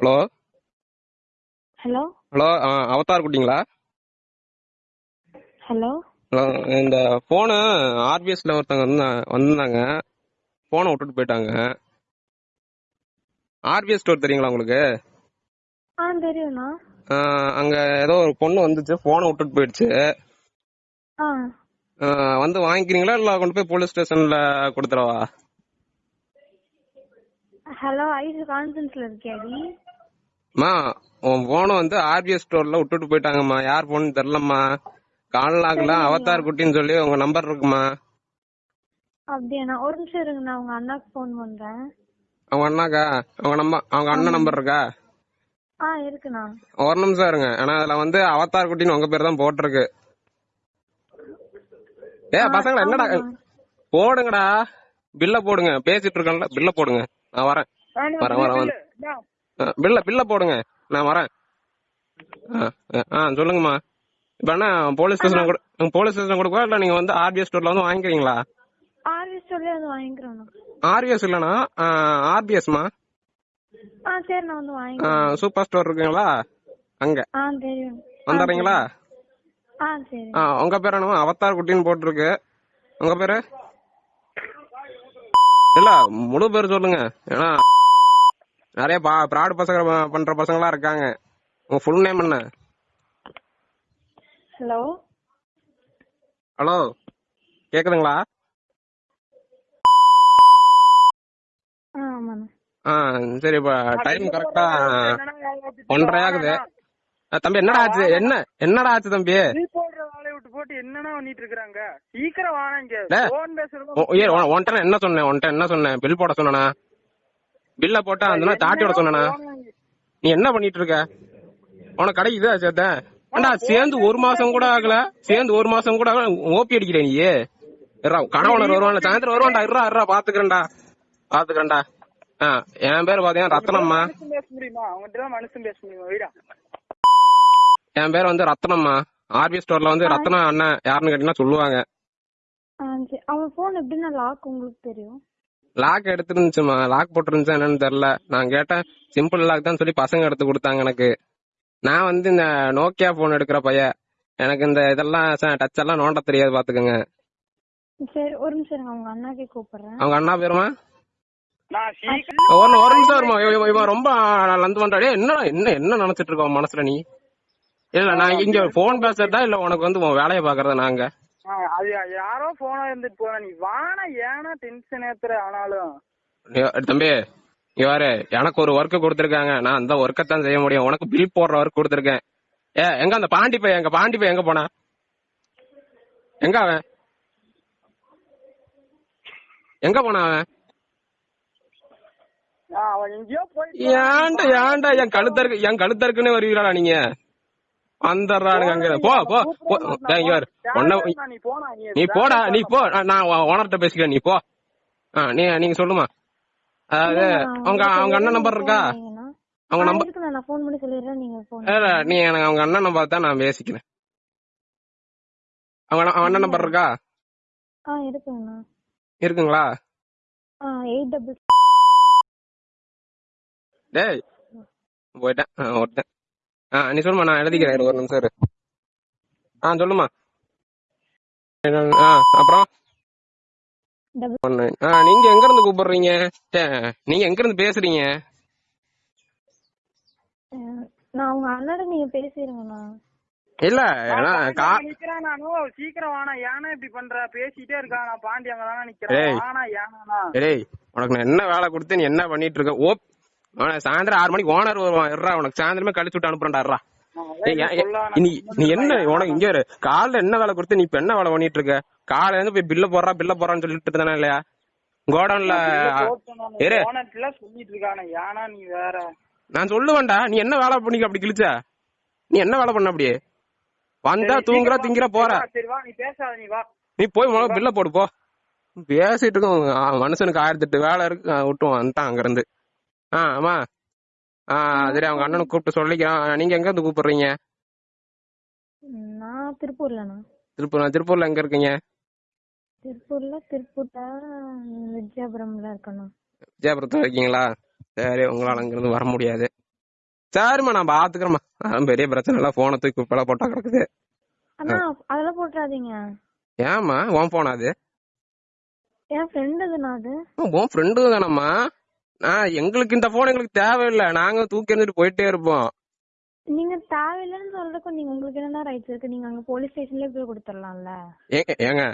Hello? Hello? Hello அவதார் குட்டிங்களா? Hello? இந்த ஃபோனு ஆர்பிஎஸ்ல ஒருத்தவங்க வந்து வந்திருந்தாங்க ஃபோனை விட்டுட்டு போயிட்டாங்க. ஆர்பிஎஸ் ஸ்டோர் தெரியுங்களா உங்களுக்கு? ஆ தெரியும்ண்ணா. அங்க ஏதோ ஒரு பொண்ணு வந்துச்சு ஃபோனை விட்டுட்டு போயிடுச்சு. வந்து வாங்கிக்கிறீங்களா இல்ல கொண்டு போய் போலீஸ் ஸ்டேஷன்ல கொடுத்துறவா ஹலோ ஐஸ் கான்ஃபரன்ஸ்ல இருக்கியாடி? அம்மா உன் போனை வந்து ஆர்பிஎஸ் ஸ்டோர்ல விட்டுட்டு போயிட்டாங்கம்மா. யார் போன் தெரியலம்மா. கால் ஆகல அவதார் குட்டின்னு சொல்லி உங்க நம்பர் இருக்குமா? அப்படியாண்ணா. ஒரு நிமிஷம் இருங்க நான் உங்க அண்ணாக்கு ஃபோன் பண்றேன். அவங்க அண்ணாக்கா? அவங்க நம்பர் அவங்க அண்ணன் நம்பர் இருக்கா? ஆ இருக்குண்ணா. ஒரு நிமிஷம் இருங்க. ஆனா அதுல வந்து அவதார் குட்டின்னு உங்க பேர் தான் போட்டிருக்கு. ஏ பசங்களா என்னடா? போடுங்கடா. பில்ல போடுங்க. பேசிட்டு இருக்கேன்ல. பில்ல போடுங்க. நான் வரேன். வரேன் வரேன் பில்ல பில்ல போடுங்க. நான் வரேன். ஆ, சொல்லுங்கம்மா. இப்ப என்ன போலீஸ் ஸ்டேஷன் கூட போலீஸ் ஸ்டேஷன் கொடுக்கவா இல்ல நீங்க வந்து ஆர்பிஎஸ் ஸ்டோர்ல வந்து வாங்கிக்கிறீங்களா? ஆர்வி சொல்லி வந்து வாங்கிக்கிறோண்ணா ஆர்பிஎஸ் இல்லனா ஆர்பிஎஸ்மா ஆ சரி நான் வந்து வாங்கிக்கிறேன். சூப்பர் ஸ்டோர் இருக்குங்களா? அங்க. ஆ தெரியும். வந்துடுறீங்களா ஆ சரி. ஆ உங்க பேர் என்னமா அவதார் குட்டின்னு போட்டிருக்கு. உங்க பேரு? இல்ல முழு பேர் சொல்லுங்க. ஏன்னா நிறைய ப்ராட் பசங்க பண்ற பசங்களா இருக்காங்க. உங்க ஃபுல் நேம் என்ன? ஹலோ ஹலோ கேக்குதுங்களா? ஆ சரி இப்ப டைம் கரெக்டா ஒன்றரை ஆகுது. தம்பி என்னடா ஆச்சு? என்ன என்னடா ஆச்சு தம்பி? போட்டு பண்ணிட்டு இருக்காங்க சீக்கிரம் வாங்க என்ன சொன்னேன்? உன்கிட்ட என்ன சொன்னேன்? பில் போட சொன்னனா? பில்ல போட்டா அந்த தாட்டி விட நீ என்ன பண்ணிட்டு இருக்க உனக்கு கடை இதா சேர்த்த? ஏண்டா சேர்ந்து ஒரு மாசம் கூட ஆகல? சேர்ந்து ஒரு மாசம் கூட ஆகல? ஓபி அடிக்கிற நீ. இருடா, கணவனர் வருவான் சாயந்தரம் வருவான்டா. இருடா இருடா பாத்துக்கிறேன்டா. பாத்துக்கிறேன்டா. ஆ என் பேர் பாத்தீங்கன்னா ரத்னம்மா என் பேர் வந்து ரத்னம்மா ஆர்பி ஸ்டோர்ல வந்து ரத்னம் அண்ணன் யாருன்னு கேட்டீங்கன்னா சொல்லுவாங்க. சரி. அவன் போன் எப்படின்னா லாக் உங்களுக்கு தெரியும்? லாக் எடுத்துருந்துச்சுமா லாக் போட்டுருந்துச்சா என்னன்னு தெரியல. நான் கேட்டேன் சிம்பிள் லாக் தான் சொல்லி பசங்க எடுத்து கொடுத்தாங்க எனக்கு. நான் வந்து இந்த நோக்கியா போன் எடுக்கிற பையன். எனக்கு இந்த இதெல்லாம் டச் எல்லாம் நோண்ட தெரியாது பாத்துக்கோங்க. சரி ஒரு நிமிஷம் உங்க அண்ணாக்கே கூப்பிடுறேன். அவங்க அண்ணா பேருமா? ஒரு ஒரு நிமிஷம் வருமா இவன் ரொம்ப லந்து பண்றாடே என்ன என்ன என்ன நினைச்சிட்டு இருக்க உன் மனசுல நீ? இல்ல நான் இங்க போன் பேசுறதா இல்ல உனக்கு வந்து உன் வேலையை பாக்குறதா நாங்க அது யாரோ போனா இருந்துட்டு போனா நீ வானா ஏனா டென்ஷன் ஏத்துற ஆனாலும் தம்பி இவாரு எனக்கு ஒரு ஒர்க் கொடுத்திருக்காங்க. நான் அந்த ஒர்க்கை தான் செய்ய முடியும். உனக்கு பில் போடுற ஒர்க் கொடுத்திருக்கேன். ஏ எங்க அந்த பாண்டி பையன் எங்க பாண்டி பையன் எங்க போனா எங்க அவன்? எங்க போனா அவன்? ஏன்டா ஏன்டா என் கழுத்தருக்கு என் கழுத்தருக்குன்னு வருவீங்களா நீங்க? வந்துடுறானுங்க அங்க போ போ. இங்க. உன்னை நீ போடா நீ போ. நான் ஓனர்கிட்ட பேசிக்கிறேன் நீ போ. ஆ நீ நீங்க சொல்லுமா. அதாவது அவங்க அவங்க அண்ணன் நம்பர் இருக்கா? அவங்க நம்பர் இருக்கு நான் ஃபோன் பண்ணி சொல்லிடுறேன் நீங்க நீ எனக்கு அவங்க அண்ணன் நம்பர் தான் நான் பேசிக்கிறேன். அவங்க அண்ணன்- அவங்க அண்ணன் நம்பர் இருக்கா? ஆ இருக்குங்கண்ணா. இருக்குங்களா? ஆ டேய் போயிட்டேன். ஆ நீ சொல்லுமா நான் எழுதிக்கிறேன் ஒரு நிமிஷம் இரு. ஆ சொல்லுமா ஆ அப்புறம். ஆ நீங்க எங்க இருந்து கூப்பிடுறீங்க நீங்க எங்க இருந்து பேசுறீங்க நான் உங்க அண்ணாட நீங்க பேசிருங்கண்ணா இல்ல சீக்கிரம் வானா ஏனா இப்படி பண்ற? பேசிட்டே இருக்கான் நான் பாண்டி அங்க தானே ஏய். நிக்கிறேன் வானா ஏனா டேய் உனக்கு நான் என்ன வேலை கொடுத்து நீ என்ன பண்ணிட்டு இருக்க? ஓ அவன சாயந்தரம் ஆறு மணிக்கு ஓனர் வருவான். இருடா உனக்கு சாயந்தரமே கழிச்சு விட்டு அனுப்புறேன்டா இருடா. ஏய், ஏன், ஏன், நீ நீ என்ன உனக்கு இங்க காலைல என்ன வேலை கொடுத்து நீ இப்ப என்ன வேலை பண்ணிட்டு இருக்க? காலையில இருந்து போய் பில்ல போடுறா பில்ல போறான்னு சொல்லிட்டு இருந்தானே இல்லையா? கோடவுன்ல நான் சொல்லுவேன்டா. நீ என்ன வேலை பண்ணிக்க அப்படி கிழிச்ச? நீ என்ன வேலை பண்ண அப்படியே? வந்தா தூங்குற திங்கிற போற. நீ போய் பில்ல போடு போ. பேசிட்டு இருக்கோம். மனுஷனுக்கு ஆயிரத்தி எட்டு வேலை இருக்கு. ஆ, விட்டுவோம் வந்துட்டான் அங்க இருந்து ஆ ஆமா. ஆ சரி அவங்க அண்ணனுக்கு கூப்பிட்டு சொல்லிக்கிறான். நீங்க எங்க இருந்து கூப்பிடுறீங்க? நான் திருப்பூர்லண்ணா திருப்பூர் திருப்பூர்ல எங்க இருக்கீங்க? திருப்பூர்ல திருப்பூர்ல விஜயபுரம்ல இருக்கணும் விஜயபுரத்துல இருக்கீங்களா? சரி உங்களால அங்கிருந்து வர முடியாது. சரிம்மா நான் பாத்துக்கிறேம்மா. அதான் பெரிய பிரச்சனை இல்ல. போனை தூக்கி குப்பையில போட்டா கிடக்குது. அண்ணா அதெல்லாம் போட்டுறாதீங்க. ஏம்மா உன் போனா அது? என் ஃப்ரெண்ட் அதுண்ணா அது. உன் ஃப்ரெண்டு தானம்மா? நான் எங்களுக்கு இந்த போன் எங்களுக்கு தேவையில்லை. நாங்க தூக்கி எறிஞ்சிட்டு போயிட்டே இருப்போம். நீங்க தேவையில்லைன்னு சொல்றதுக்கு நீங்க உங்களுக்கு என்னடா ரைட்ஸ் இருக்கு? நீங்க அங்க போலீஸ் ஸ்டேஷன்லயே போய் கொடுத்துடலாம்ல. ஏங்க ஏங்க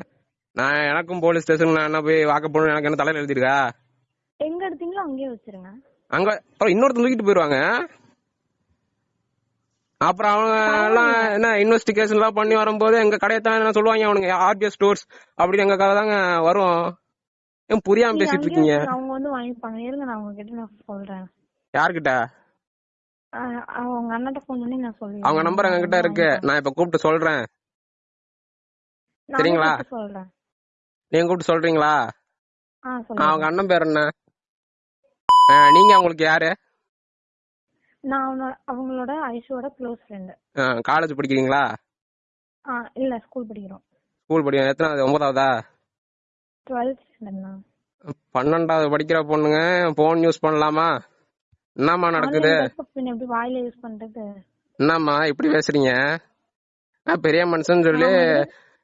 நான் எனக்கும் போலீஸ் ஸ்டேஷன் நான் என்ன போய் வாக்க போகணும் எனக்கு என்ன தலையில எழுதிருக்கா எங்க எடுத்தீங்களோ அங்கேயே வச்சிருங்க. அங்க அப்புறம் இன்னொருத்தன் தூக்கிட்டு போயிருவாங்க. அப்புறம் அவங்க எல்லாம் என்ன இன்வெஸ்டிகேஷன் எல்லாம் பண்ணி வரும்போது எங்க கடையை தான் என்ன சொல்லுவாங்க அவனுங்க ஆர்பிஎஸ் ஸ்டோர்ஸ் அப்படின்னு எங்க கதை தாங்க வரும். ஏன் புரியாம பேசிட்டு இருக்கீங்க. அவங்க வந்து வாங்கிப்பாங்க. இருங்க நான் அவங்க கிட்ட நான் சொல்றேன். யார்கிட்ட? அவங்க அண்ணாட்ட ஃபோன் பண்ணி நான் சொல்றேன் அவங்க நம்பர் எங்க கிட்ட இருக்கு. நான் இப்ப கூப்பிட்டு சொல்றேன். சரிங்களா? சொல்றேன். நீங்க கூப்பிட்டு சொல்றீங்களா? அவங்க அண்ணன் பேர் என்ன? நீங்க அவங்களுக்கு யாரு? நான் அவங்களோட ஐஷோட க்ளோஸ் ஃப்ரெண்டு காலேஜ் படிக்கிறீங்களா? இல்ல ஸ்கூல் படிக்கிறோம். ஸ்கூல் படிக்க எத்தனாவது ஒன்பதாவதா? டுவெல்த் ஸ்டாண்டர்ட்ண்ணா பன்னெண்டாவது படிக்கிற பொண்ணுங்க போன் யூஸ் பண்ணலாமா? என்னம்மா நடக்குது? எப்படி வாயில யூஸ் பண்றது? என்னம்மா இப்படி பேசுறீங்க? நான் பெரிய மனுஷன் சொல்லி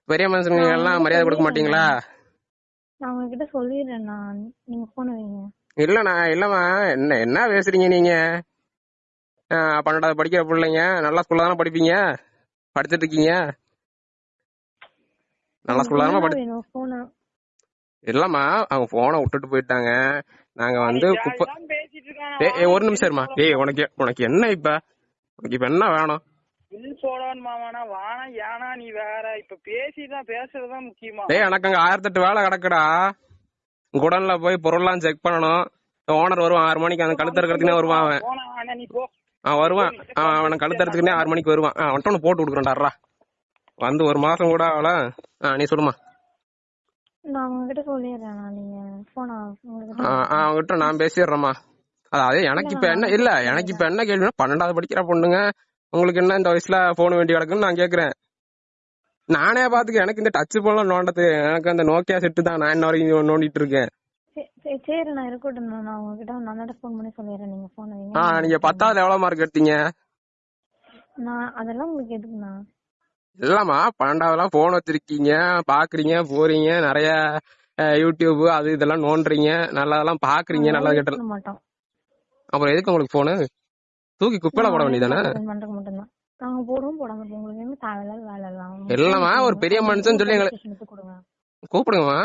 பெரிய மனுஷனுங்க எல்லாம் மரியாதை கொடுக்க மாட்டீங்களா? நான் உங்ககிட்ட சொல்லிடுறேன் நான் நீங்க போன வைங்க. இல்லண்ணா இல்லம்மா என்ன என்ன பேசுறீங்க நீங்க? பன்னெண்டாவது படிக்கிற பிள்ளைங்க நல்ல ஸ்கூல்ல தானே படிப்பீங்க? படிச்சிட்டு இருக்கீங்க? நல்ல ஸ்கூல்ல தானே படி இல்லம்மா அவங்க போனை விட்டுட்டு போயிட்டாங்க. நாங்க வந்து குப்பை ஏய், ஏய், ஒரு நிமிஷம் இருமா ஏய் உனக்கு உனக்கு என்ன இப்ப? உனக்கு இப்ப என்ன வேணும்? பில் போடணும் மாமானா வானா ஏனா நீ வேற. இப்ப பேசிதான் பேசுறதுதான் முக்கியமா. டேய் எனக்கு அங்க ஆயிரத்தெட்டு வேலை கிடக்குடா. குடன்ல போய் பொருள்லாம் செக் பண்ணணும். ஓனர் வருவான் ஆறு மணிக்கு அந்த கழுத்து இருக்கிறதுக்குனே வருவான் அவன். நீ போ. அவன் வருவான். அவன் அவனை கழுத்து ஆறு மணிக்கு வருவான். அவன் வந்துட்டு உனக்கு போட்டு கொடுக்குறேன்டாரா வந்து ஒரு மாசம் கூட ஆகல ஆ நீ சொல்லுமா நான் உங்ககிட்ட சொல்லிடுறேன் நான் நீங்க போனா பேசிடுறேம்மா. அதாவது எனக்கு இப்ப என்ன இல்ல எனக்கு இப்ப என்ன கேள்வினா பன்னெண்டாவது படிக்கிற பொண்ணுங்க உங்களுக்கு என்ன இந்த வயசுல போன் வேண்டி கிடக்குன்னு நான் கேக்குறேன். நானே பாத்துக்க எனக்கு இந்த டச் போன்லாம் நோண்டது எனக்கு அந்த நோக்கியா செட்டு தான் நான் இன்ன வரைக்கும் நோண்டிட்டு இருக்கேன். சரி, நான் இருக்கட்டும் நான் நான் உங்ககிட்ட நான் அண்ணாட்ட ஃபோன் பண்ணி சொல்லிடுறேன் நீங்க போன வைங்க. ஆ நீங்க பத்தாவது எவ்வளவு மார்க் எடுத்தீங்க? நான் அதெல்லாம் உங்களுக்கு எதுக்குண்ணா? இல்லம்மா பன்னெண்டாவதுலாம் போன் வச்சிருக்கீங்க பாக்குறீங்க போறீங்க நிறைய அஹ், யூடியூப் அது இதெல்லாம் நோண்டுறீங்க நல்லதெல்லாம் பாக்குறீங்க நல்லா use கெட்ட பண்ண மாட்டோம். அப்புறம் எதுக்கு உங்களுக்கு போனு தூக்கி குப்பையில போட பண்றதுக்கு மட்டும்தான் நாங்க போடுவோம் போடாம இருப்போம். உங்களுக்கு என்ன தேவையில்லாத வேலை எல்லாம்? இல்லம்மா, ஒரு பெரிய மனுஷன் சொல்லி கொடுங்க. கூப்பிடுங்கம்மா.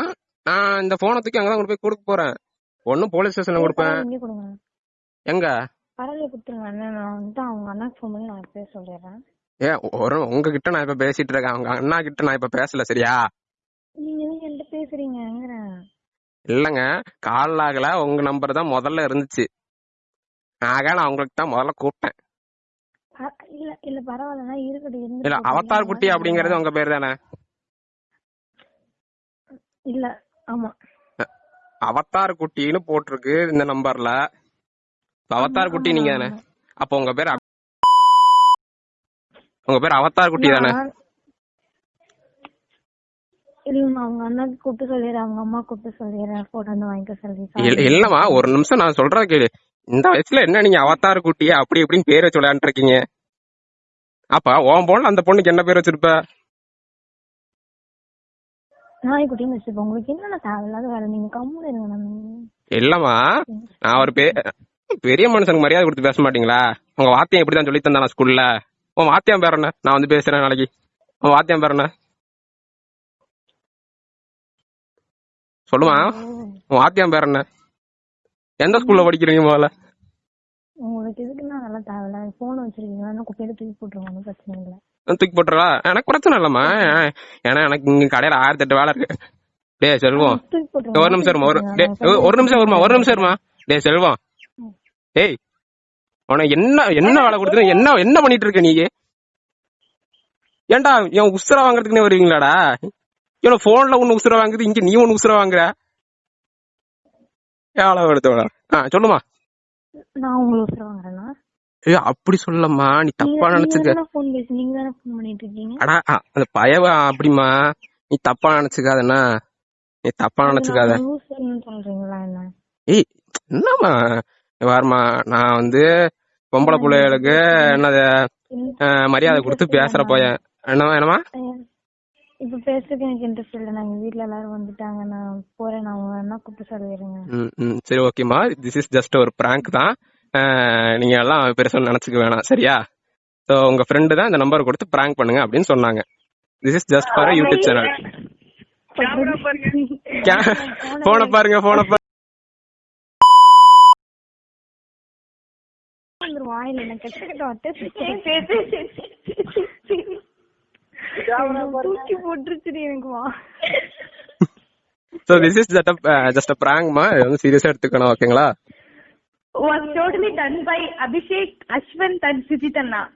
நான் இந்த போனை தூக்கி அங்கதான் கொண்டு போய் கொடுக்க போறேன். ஒன்னும் போலீஸ் ஸ்டேஷன்ல கொடுப்பேன். பரவாயில்ல, இங்கே கொடுங்க. எங்க? பரவாயில்ல கொடுத்துருங்க அண்ணா, நான் வந்துட்டு அவங்க அண்ணாக்கு ஃபோன் பண்ணி நான் இப்பவே சொல்லிடுறேன். ஏ ஒரு உங்ககிட்ட நான் இப்ப பேசிட்டு இருக்கேன். அவங்க அண்ணா கிட்ட நான் இப்ப பேசல சரியா? நீங்க என்கிட்ட பேசுறீங்கிறேன் இல்லங்க கால் ஆகல உங்க நம்பர் தான் முதல்ல இருந்துச்சு. ஆக நான் உங்களுக்கு தான் முதல்ல கூப்பிட்டேன். இல்ல இல்ல பரவாயில்லண்ணா இருக்கட்டும் இல்ல அவதார் குட்டி அப்படிங்கறது உங்க பேர் தானே? இல்ல ஆமா. அவதார் குட்டின்னு போட்டிருக்கு இந்த நம்பர்ல அவதார் குட்டி நீங்க தானே? அப்ப உங்க பேர் உங்க பேர் அவதார் குட்டி தானே? இல்லம்மா அவங்க அண்ணாக்கு கூப்பிட்டு சொல்லிடுறேன். அவங்க அம்மா கூப்பிட்டு சொல்லிடுறேன். போட்டோ வந்து வாங்கிக்க சொல்லி. இல்ல- இல்லம்மா ஒரு நிமிஷம் நான் சொல்றத கேளு. இந்த வயசுல என்ன நீங்க அவதார் குட்டியே அப்படி இப்படின்னு பேர் வச்சு விளையாண்டு இருக்கீங்க அப்ப உன் போல அந்த பொண்ணுக்கு என்ன பேர் வச்சிருப்ப? நாய்க்குட்டின்னு வச்சுப்போம் உங்களுக்கு என்னென்ன தேவையில்லாத வேலை? நீங்க கம்முன்னு இருங்க இல்லம்மா நான் ஒரு பெரிய மனுஷனுக்கு மரியாதை கொடுத்து பேச மாட்டீங்களா? உங்க வாத்தியம் இப்படிதான் சொல்லி தந்தானா ஸ்கூல்ல உன் வாத்தியம் பேர் என்ன? நான் வந்து பேசுறேன் நாளைக்கு. உன் வாத்தியம் பேர் என்ன? சொல்லுமா? உன் வாத்தியம் பேர் என்ன? எந்த ஸ்கூல்ல படிக்கிறீங்க முதல்ல? உங்களுக்கு எதுக்குன்னா நல்லா தேவையில்ல? போன் வச்சிருக்கீங்களா? குப்பையில தூக்கி போட்டுருங்க ஒன்றும் பிரச்சனை இல்லை. தூக்கி போட்டுறா? எனக்கு பிரச்சனை இல்லம்மா. ஏன்னா எனக்கு இங்க கடையில ஆயிரத்தி எட்டு வேலை இருக்கு. டேய் செல்வம். ஒரு நிமிஷம் ஒரு ஒரு நிமிஷம் வருமா ஒரு நிமிஷம் இருமா. டேய் செல்வம். டேய் உனக்கு என்ன என்ன வேலை கொடுத்து என்ன என்ன பண்ணிட்டு இருக்க நீ? ஏன்டா என் உசுர வாங்குறதுக்குனே வருவீங்களாடா? இவன போன்ல ஒண்ணு உசுர வாங்குது இங்க நீ ஒண்ணு உசுர வாங்குற? எவ்வளவு எடுத்து ஆ சொல்லுமா. நான் உங்களை உசுர வாங்குறேன்னா ஏ அப்படி சொல்லம்மா நீ தப்பா நினைச்சுக்க. போன் பேசி நீங்க தானே போன் பண்ணிட்டு இருக்கீங்க அடா அந்த பயவ அப்படிமா நீ தப்பா நினைச்சுக்காதண்ணா நீ தப்பா நினைச்சுக்காத. சொல்றீங்களா என்ன? ஏய் என்னம்மா? வாருமா நான் வந்து பொம்பளை பிள்ளைகளுக்கு என்னது மரியாதை கொடுத்து பேசுற பையன். என்ன என்னமா இப்ப பேசுறதுக்கு எனக்கு இன்ட்ரெஸ்ட் இல்ல. நாங்க வீட்ல எல்லாரும் வந்துட்டாங்க. நான் போறேன். நான் வேணா கூப்பிட்டு ம், சரி ஓகேம்மா திஸ் இஸ் ஜஸ்ட் ஒரு பிராங்க் தான். நீங்க எல்லாம் பெருசா நினைச்சுக்க வேணாம். சரியா? ஸோ உங்க ஃப்ரெண்டு தான் இந்த நம்பர் கொடுத்து பிராங்க் பண்ணுங்க அப்படின்னு சொன்னாங்க. This is just for YouTube channel போன பாருங்க. போன பாருங்க வந்துரும் வாயில வார்த்தை தூக்கி போட்டுருச்சுடி எனக்கு வா. So this is just just பிராங்க்மா இது வந்து சீரியஸா எடுத்துக்கணும் ஓகேங்களா was totally done by Abhishek, Ashwant and Sujitanna.